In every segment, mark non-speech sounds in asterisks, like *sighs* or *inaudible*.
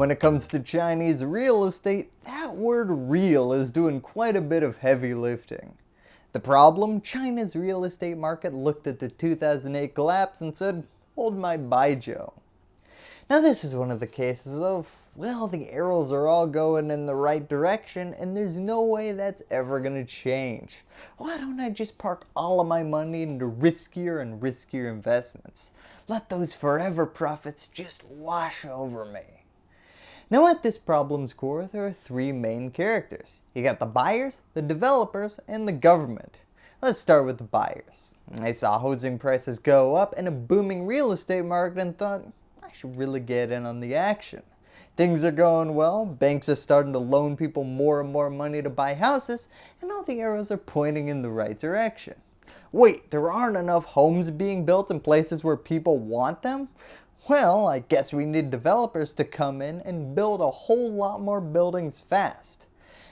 When it comes to Chinese real estate, that word real is doing quite a bit of heavy lifting. The problem? China's real estate market looked at the 2008 collapse and said, hold my baijiu. Now this is one of the cases of, well the arrows are all going in the right direction and there's no way that's ever going to change. Why don't I just park all of my money into riskier and riskier investments? Let those forever profits just wash over me. Now at this problem's core, there are three main characters. You got the buyers, the developers, and the government. Let's start with the buyers. They saw housing prices go up and a booming real estate market and thought, I should really get in on the action. Things are going well, banks are starting to loan people more and more money to buy houses, and all the arrows are pointing in the right direction. Wait, there aren't enough homes being built in places where people want them? Well, I guess we need developers to come in and build a whole lot more buildings fast.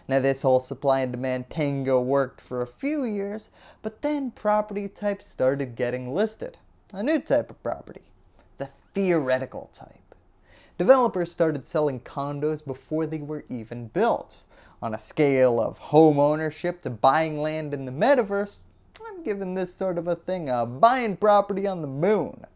Now this whole supply and demand tango worked for a few years, but then property types started getting listed. A new type of property, the theoretical type. Developers started selling condos before they were even built. On a scale of home ownership to buying land in the metaverse, I'm giving this sort of a thing a buying property on the moon.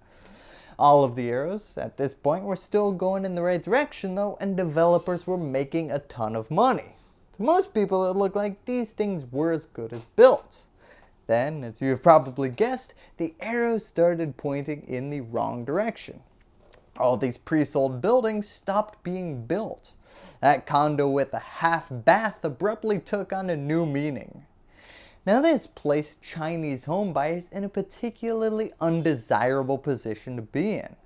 All of the arrows at this point were still going in the right direction though and developers were making a ton of money. To most people it looked like these things were as good as built. Then, as you have probably guessed, the arrows started pointing in the wrong direction. All these pre-sold buildings stopped being built. That condo with a half bath abruptly took on a new meaning. Now this placed Chinese homebuyers in a particularly undesirable position to be in.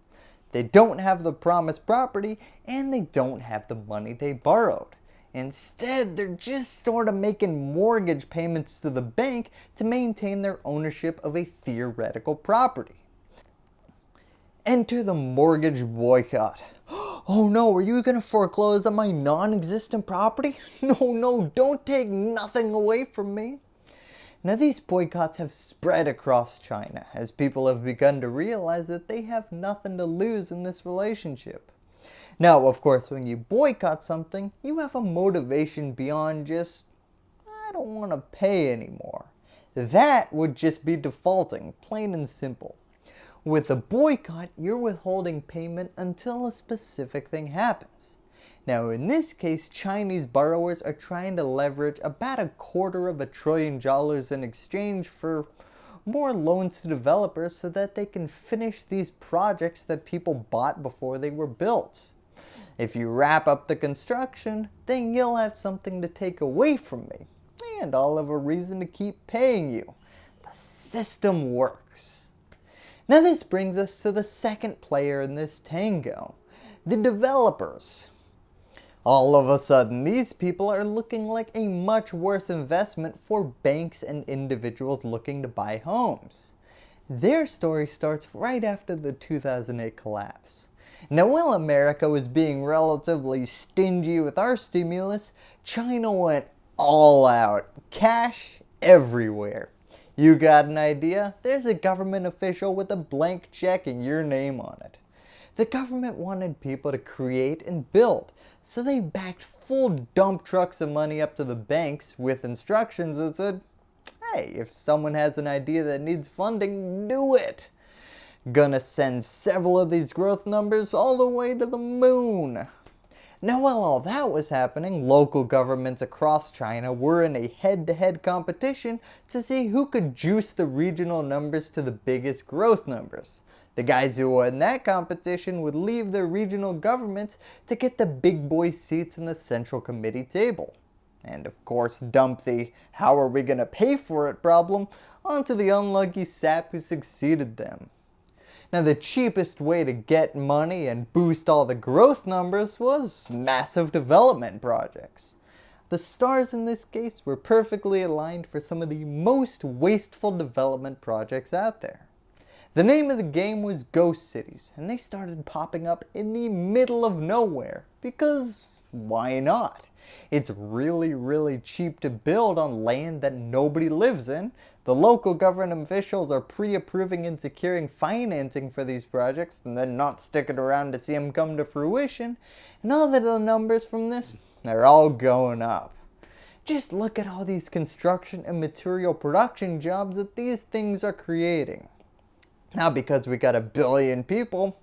They don't have the promised property and they don't have the money they borrowed. Instead, they're just sort of making mortgage payments to the bank to maintain their ownership of a theoretical property. Enter the mortgage boycott. *gasps* Oh no, are you going to foreclose on my non-existent property? *laughs* No, no, don't take nothing away from me. Now these boycotts have spread across China as people have begun to realize that they have nothing to lose in this relationship. Now of course when you boycott something, you have a motivation beyond just, I don't want to pay anymore. That would just be defaulting, plain and simple. With a boycott, you're withholding payment until a specific thing happens. Now in this case, Chinese borrowers are trying to leverage about a quarter of a trillion dollars in exchange for more loans to developers so that they can finish these projects that people bought before they were built. If you wrap up the construction, then you'll have something to take away from me, and I'll have a reason to keep paying you. The system works. Now this brings us to the second player in this tango, the developers. All of a sudden, these people are looking like a much worse investment for banks and individuals looking to buy homes. Their story starts right after the 2008 collapse. Now while America was being relatively stingy with our stimulus, China went all out, cash everywhere. You got an idea? There's a government official with a blank check and your name on it. The government wanted people to create and build, so they backed full dump trucks of money up to the banks with instructions that said, hey, if someone has an idea that needs funding, do it. Gonna send several of these growth numbers all the way to the moon. Now while all that was happening, local governments across China were in a head-to-head -head competition to see who could juice the regional numbers to the biggest growth numbers. The guys who won that competition would leave their regional governments to get the big boy seats in the central committee table. And of course dump the how are we going to pay for it problem onto the unlucky sap who succeeded them. Now the cheapest way to get money and boost all the growth numbers was massive development projects. The stars in this case were perfectly aligned for some of the most wasteful development projects out there. The name of the game was Ghost Cities, and they started popping up in the middle of nowhere, because why not? It's really, really cheap to build on land that nobody lives in. The local government officials are pre-approving and securing financing for these projects and then not sticking around to see them come to fruition. And all the little numbers from this, they're all going up. Just look at all these construction and material production jobs that these things are creating. Now because we got a billion people,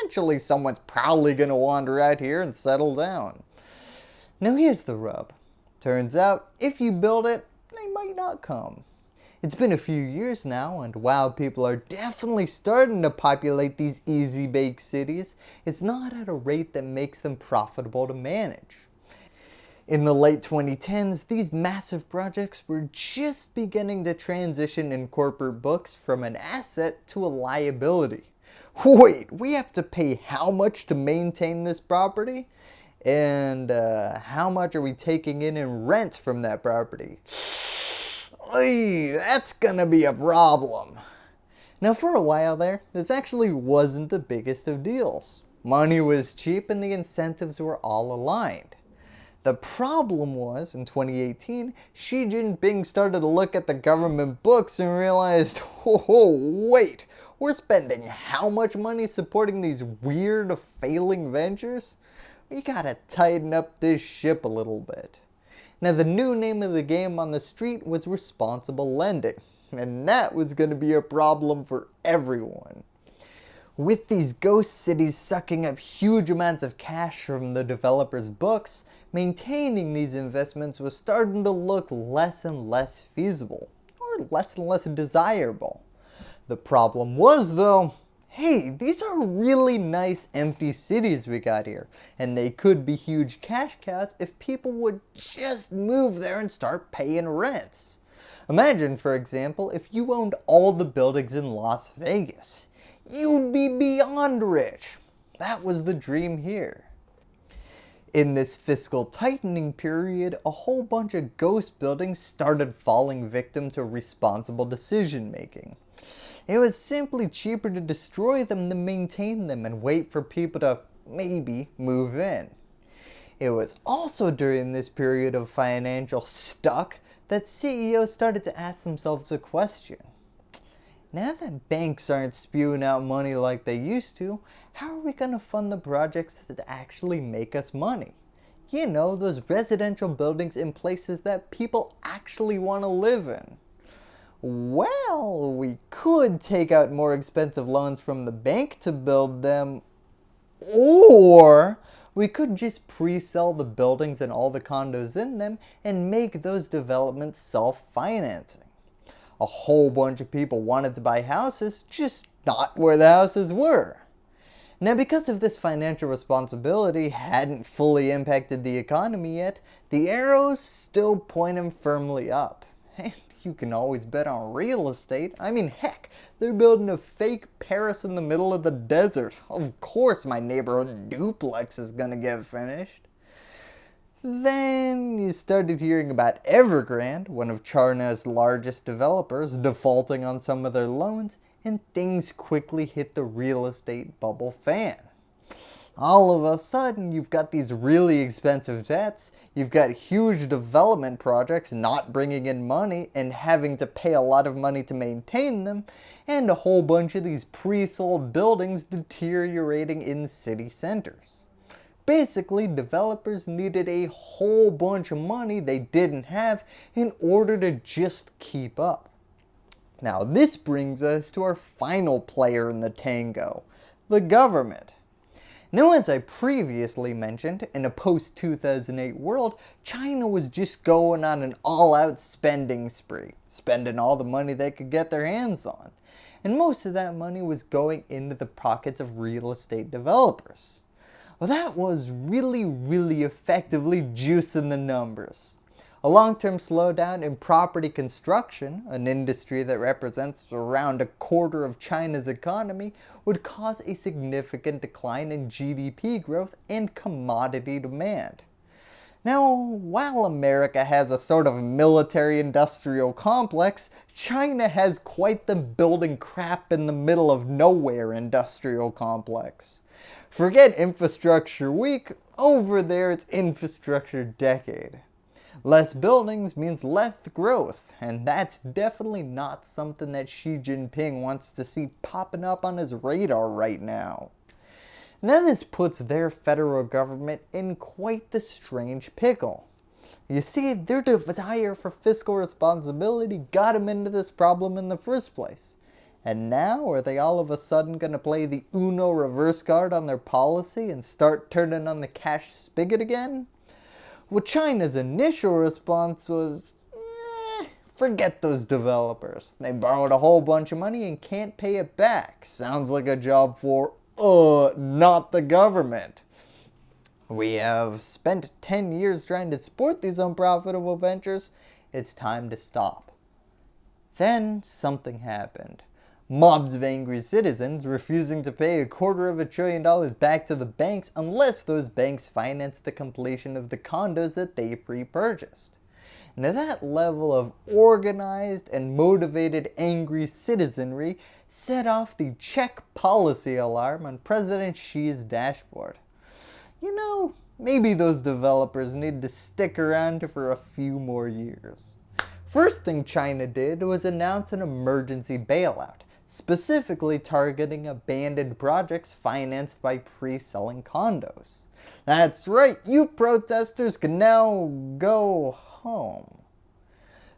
eventually someone's probably going to wander out here and settle down. Now here's the rub. Turns out, if you build it, they might not come. It's been a few years now, and while people are definitely starting to populate these easy bake cities, it's not at a rate that makes them profitable to manage. In the late 2010s, these massive projects were just beginning to transition in corporate books from an asset to a liability. Wait, we have to pay how much to maintain this property? And uh, how much are we taking in in rent from that property? *sighs* Oy, that's gonna be a problem. Now for a while there, this actually wasn't the biggest of deals. Money was cheap and the incentives were all aligned. The problem was, in 2018, Xi Jinping started to look at the government books and realized, *laughs* oh, wait, we're spending how much money supporting these weird failing ventures? We gotta tighten up this ship a little bit. Now the new name of the game on the street was responsible lending, and that was going to be a problem for everyone. With these ghost cities sucking up huge amounts of cash from the developers' books, maintaining these investments was starting to look less and less feasible, or less and less desirable. The problem was though, hey, these are really nice empty cities we got here, and they could be huge cash cows if people would just move there and start paying rents. Imagine, for example, if you owned all the buildings in Las Vegas. You'd be beyond rich. That was the dream here. In this fiscal tightening period, a whole bunch of ghost buildings started falling victim to responsible decision making. It was simply cheaper to destroy them than maintain them and wait for people to maybe move in. It was also during this period of financial stuck that CEOs started to ask themselves a question. Now that banks aren't spewing out money like they used to, how are we going to fund the projects that actually make us money? You know, those residential buildings in places that people actually want to live in. Well, we could take out more expensive loans from the bank to build them, or we could just pre-sell the buildings and all the condos in them and make those developments self-financing. A whole bunch of people wanted to buy houses, just not where the houses were. Now because of this financial responsibility hadn't fully impacted the economy yet, the arrows still pointing firmly up. *laughs* And you can always bet on real estate. I mean, heck, they're building a fake Paris in the middle of the desert. Of course my neighborhood hmm. duplex is gonna get finished. Then you started hearing about Evergrande, one of China's largest developers, defaulting on some of their loans, and things quickly hit the real estate bubble fan all of a sudden you've got these really expensive debts, you've got huge development projects not bringing in money and having to pay a lot of money to maintain them, and a whole bunch of these pre-sold buildings deteriorating in city centers. Basically, developers needed a whole bunch of money they didn't have in order to just keep up. Now this brings us to our final player in the tango, the government. Now as I previously mentioned, in a post-2008 world, China was just going on an all-out spending spree, spending all the money they could get their hands on. And most of that money was going into the pockets of real estate developers. Well that was really really effectively juicing the numbers. A long-term slowdown in property construction, an industry that represents around a quarter of China's economy, would cause a significant decline in GDP growth and commodity demand. Now, while America has a sort of military-industrial complex, China has quite the building crap in the middle of nowhere industrial complex. Forget infrastructure week, Over there it's infrastructure decade. Less buildings means less growth, and that's definitely not something that Xi Jinping wants to see popping up on his radar right now. Now this puts their federal government in quite the strange pickle. You see, their desire for fiscal responsibility got them into this problem in the first place. And now are they all of a sudden going to play the Uno reverse card on their policy and start turning on the cash spigot again? Well, China's initial response was, eh, forget those developers. They borrowed a whole bunch of money and can't pay it back. Sounds like a job for uh, not the government. We have spent 10 years trying to support these unprofitable ventures. It's time to stop. Then something happened. Mobs of angry citizens refusing to pay a quarter of a trillion dollars back to the banks unless those banks finance the completion of the condos that they pre-purchased. Now that level of organized and motivated angry citizenry set off the check policy alarm on President Xi's dashboard. You know, maybe those developers need to stick around for a few more years. First thing China did was announce an emergency bailout, specifically targeting abandoned projects financed by pre-selling condos. That's right, you protesters can now go home.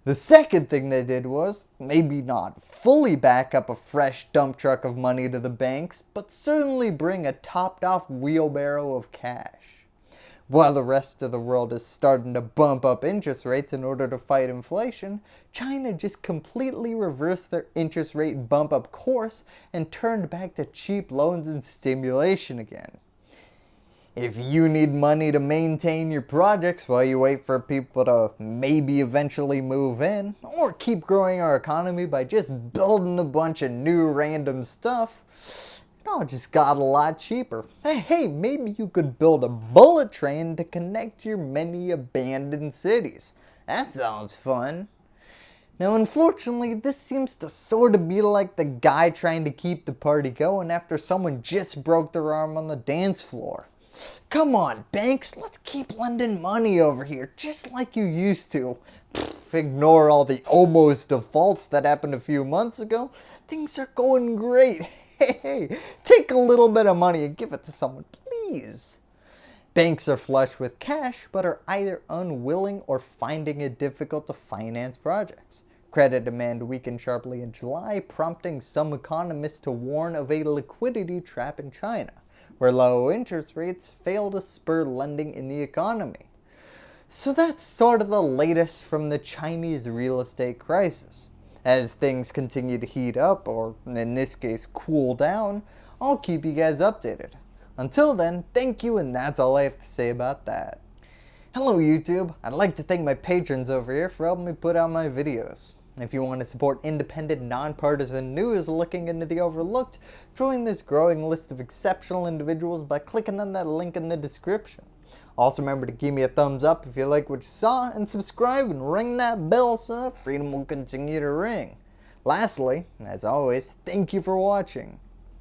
The second thing they did was, maybe not fully back up a fresh dump truck of money to the banks, but certainly bring a topped off wheelbarrow of cash. While the rest of the world is starting to bump up interest rates in order to fight inflation, China just completely reversed their interest rate bump up course and turned back to cheap loans and stimulation again. If you need money to maintain your projects while you wait for people to maybe eventually move in, or keep growing our economy by just building a bunch of new random stuff, it all just got a lot cheaper. Hey, maybe you could build a bullet train to connect your many abandoned cities. That sounds fun. Now unfortunately, this seems to sort of be like the guy trying to keep the party going after someone just broke their arm on the dance floor. Come on, banks, let's keep lending money over here, just like you used to. Pfft, ignore all the almost defaults that happened a few months ago. Things are going great. Hey, take a little bit of money and give it to someone, please. Banks are flush with cash, but are either unwilling or finding it difficult to finance projects. Credit demand weakened sharply in July, prompting some economists to warn of a liquidity trap in China where low interest rates fail to spur lending in the economy. So that's sort of the latest from the Chinese real estate crisis. As things continue to heat up, or in this case cool down, I'll keep you guys updated. Until then, thank you and that's all I have to say about that. Hello YouTube, I'd like to thank my patrons over here for helping me put out my videos. If you want to support independent, nonpartisan news looking into the overlooked, join this growing list of exceptional individuals by clicking on that link in the description. Also remember to give me a thumbs up if you like what you saw, and subscribe and ring that bell so that freedom will continue to ring. Lastly, as always, thank you for watching.